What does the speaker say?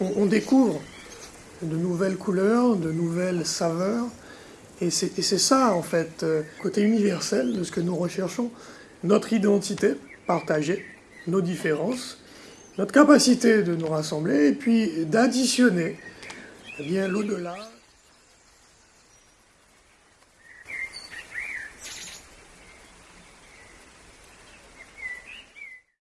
on, découvre de nouvelles couleurs, de nouvelles saveurs, et c'est ça, en fait, euh, côté universel de ce que nous recherchons, notre identité partagée, nos différences, notre capacité de nous rassembler, et puis d'additionner eh bien l'au-delà.